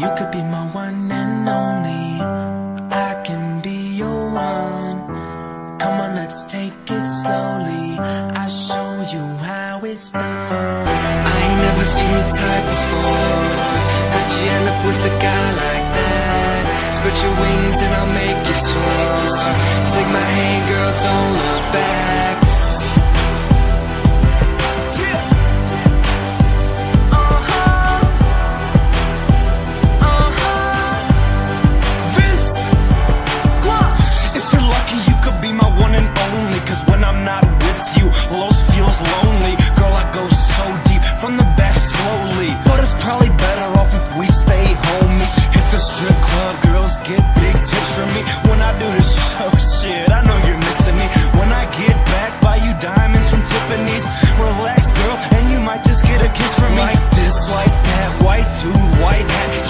You could be my one and only. I can be your one. Come on, let's take it slowly. I'll show you how it's done. I ain't never seen your type before. How'd you end up with a guy like that? Spread your wings and I'll make you soar. Take my hand, girl, don't look back.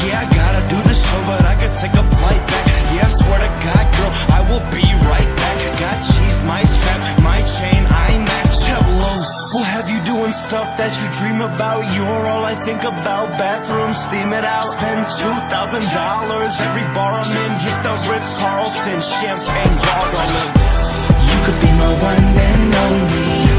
Yeah, I gotta do the show, but I could take a flight back. Yeah, I swear to God, girl, I will be right back. Got cheese, my strap, my chain, I IMAX. Chelos, we'll have you doing stuff that you dream about. You're all I think about. Bathroom, steam it out. Spend two thousand dollars every bar I'm in. Hit the Ritz Carlton, champagne bottle. You could be my one and only.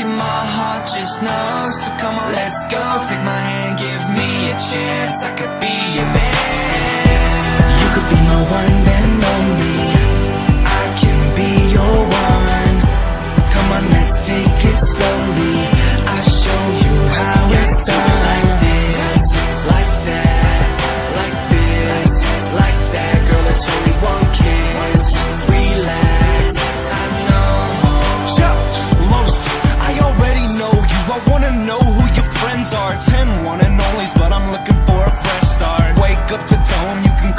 You, my heart just knows. So come on, let's go. Take my hand, give me a chance. I could be your man. You could be my one and only.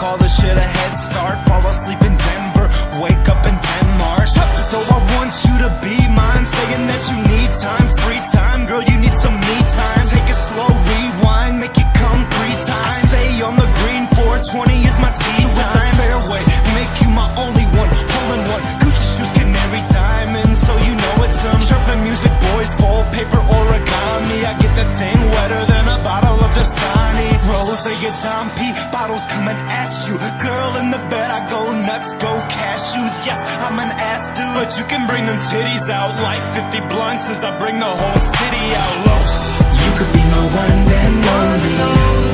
Call this shit a head start. Fall asleep in Denver, wake up in Denmark. Though I want you to be mine, saying that you need time, free time, girl, you need some me time. Take a slow rewind, make it come three times. Stay on the green, 420 is my tea time. Fairway, make you my only one, hole in one. Gucci shoes, canary diamonds, so you know it's some surfing music, boys, full paper origami. I get the thing wetter than a bottle of Dasani. Rose, your Dom P, bottles coming at you. Girl in the bed, I go nuts, go cashews. Yes, I'm an ass dude, but you can bring them titties out like 50 blunts as I bring the whole city out. Los. You could be my one and only.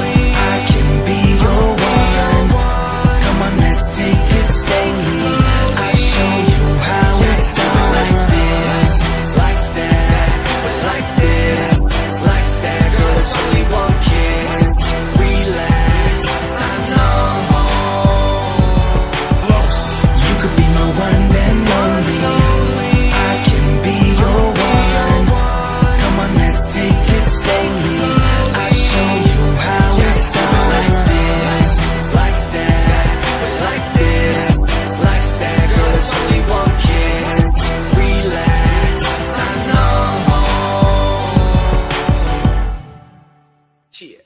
戒。